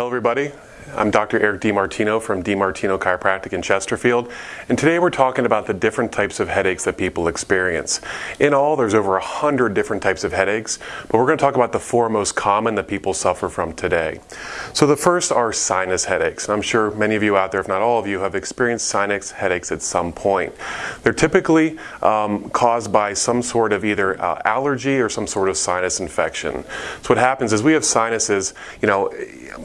Hello everybody, I'm Dr. Eric DiMartino from DiMartino Chiropractic in Chesterfield, and today we're talking about the different types of headaches that people experience. In all, there's over a hundred different types of headaches, but we're going to talk about the four most common that people suffer from today. So the first are sinus headaches, and I'm sure many of you out there, if not all of you, have experienced sinus headaches at some point. They're typically um, caused by some sort of either uh, allergy or some sort of sinus infection. So what happens is we have sinuses, you know,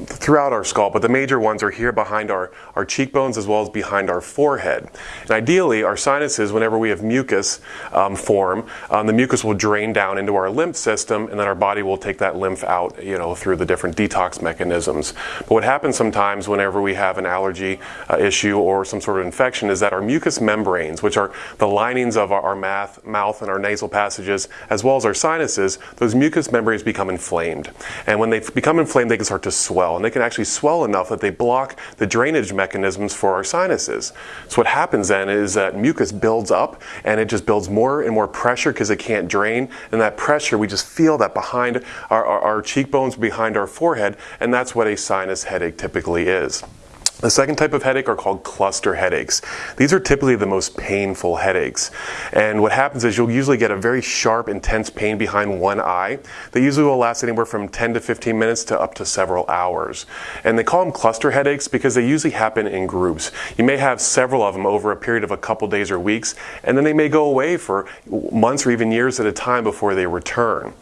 throughout our skull, but the major ones are here behind our, our cheekbones as well as behind our forehead. And ideally, our sinuses, whenever we have mucus um, form, um, the mucus will drain down into our lymph system and then our body will take that lymph out, you know, through the different detox mechanisms. But what happens sometimes whenever we have an allergy uh, issue or some sort of infection is that our mucous membranes, which are the linings of our, our math, mouth and our nasal passages, as well as our sinuses, those mucous membranes become inflamed. And when they become inflamed, they can start to swell. And they can actually swell enough that they block the drainage mechanisms for our sinuses. So what happens then is that mucus builds up and it just builds more and more pressure because it can't drain. And that pressure, we just feel that behind our, our, our cheekbones, behind our forehead, and that's what a sinus headache typically is. The second type of headache are called cluster headaches. These are typically the most painful headaches. And what happens is you'll usually get a very sharp, intense pain behind one eye. They usually will last anywhere from 10 to 15 minutes to up to several hours. And they call them cluster headaches because they usually happen in groups. You may have several of them over a period of a couple days or weeks, and then they may go away for months or even years at a time before they return.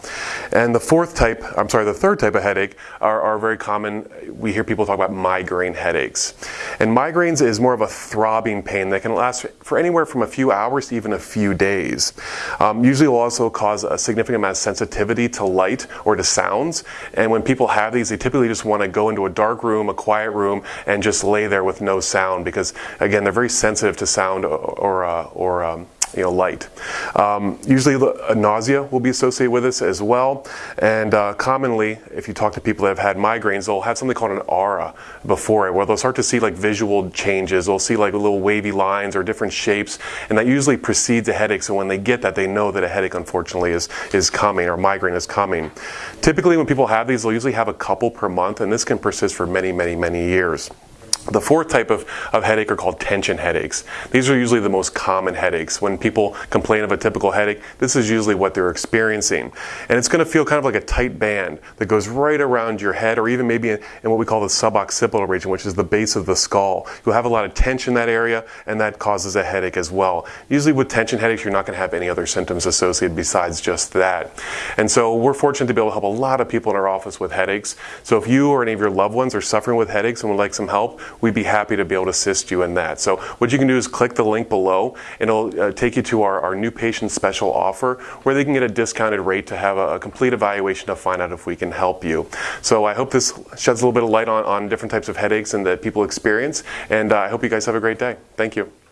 And the fourth type, I'm sorry, the third type of headache are, are very common. We hear people talk about migraine headaches. And migraines is more of a throbbing pain that can last for anywhere from a few hours to even a few days. Um, usually will also cause a significant amount of sensitivity to light or to sounds. And when people have these, they typically just want to go into a dark room, a quiet room, and just lay there with no sound because, again, they're very sensitive to sound or, or, uh, or um, you know, light. Um, usually nausea will be associated with this as well. And uh, commonly, if you talk to people that have had migraines, they'll have something called an aura before it, where they'll start to see like visual changes. They'll see like little wavy lines or different shapes, and that usually precedes a headache. So when they get that, they know that a headache, unfortunately, is, is coming or migraine is coming. Typically, when people have these, they'll usually have a couple per month, and this can persist for many, many, many years. The fourth type of, of headache are called tension headaches. These are usually the most common headaches. When people complain of a typical headache, this is usually what they're experiencing. And it's going to feel kind of like a tight band that goes right around your head or even maybe in, in what we call the suboccipital region, which is the base of the skull. You'll have a lot of tension in that area and that causes a headache as well. Usually with tension headaches, you're not going to have any other symptoms associated besides just that. And so we're fortunate to be able to help a lot of people in our office with headaches. So if you or any of your loved ones are suffering with headaches and would like some help, we'd be happy to be able to assist you in that. So what you can do is click the link below and it'll uh, take you to our, our new patient special offer where they can get a discounted rate to have a, a, complete evaluation to find out if we can help you. So I hope this sheds a little bit of light on, on different types of headaches and that people experience and uh, I hope you guys have a great day. Thank you.